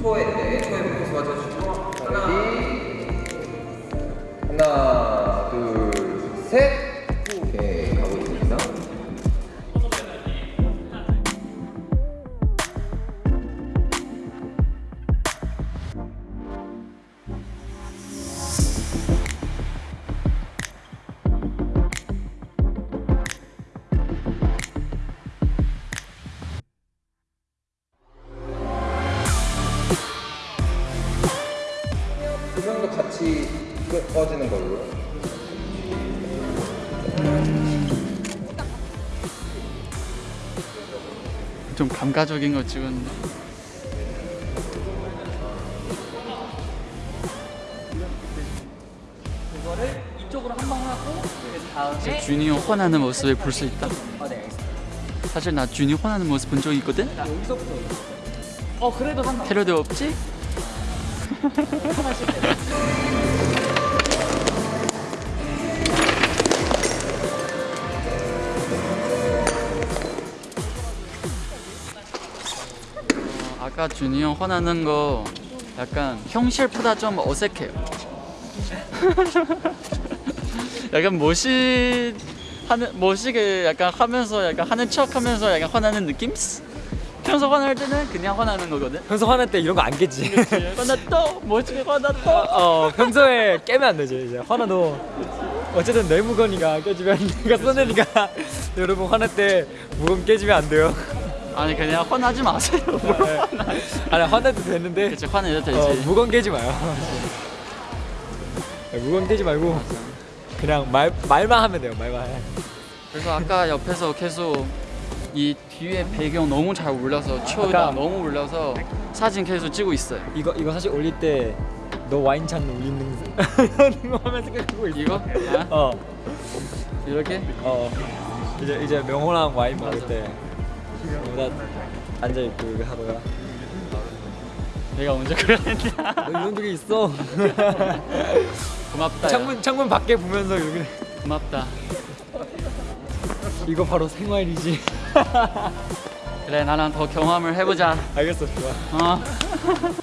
초에 네 초에 포커스 맞춰주시고. 하나 하나, 같이 끄- 꺼지는 걸로. 좀 감가적인 거 찍었는데 이거를 이쪽으로 한 번 하고 그 다음에 준이 형 혼하는 모습을 볼 수 있다 아, 네, 알겠습니다. 사실 나 준이 혼하는 모습 본 적 있거든? 자, 여기서부터 어 그래도 상관 테러도 없지? 어, 아까 준이 형 혼하는 거 약간 형실보다 좀 어색해요. 약간 모시 하는 모시게 약간 하면서 약간 하는 척하면서 약간 화나는 느낌? 평소 화날 때는 그냥 화나는 거거든. 평소 화날 때 이런 거 안 깨지. 화났다, 멋지게 화났다. 어 평소에 깨면 안 되죠 이제 화나도 어쨌든 내 무건이가 깨지면 내가 써내니까 여러분 화날 때 무건 깨지면 안 돼요. 아니 그냥 화나지 마세요. 뭘 화나? 아니 화내도 되는데 그치 화내도 되지. 어, 무건 깨지 마요. 네, 무건 깨지 말고 그냥 말 말만 하면 돼요 말만. 그래서 아까 옆에서 계속 이 뒤에 배경 너무 잘 치오다 아까- 너무 올려서 사진 계속 찍고 있어요. 이거 이거 사실 올릴 때 너 와인잔 올리는 이런 거 하면 생각하고 있어. 이거? 아? 어. 이렇게? 어 이제 이제 명호랑 와인 먹을. 때나 앉아 있고 이거 하다가 내가 언제 그랬냐? 너 이런 적이 있어 고맙다. 야. 창문 창문 밖에 보면서 이렇게 고맙다. 이거 바로 생활이지 그래 나랑 더 경험을 해보자. 알겠어 좋아 어.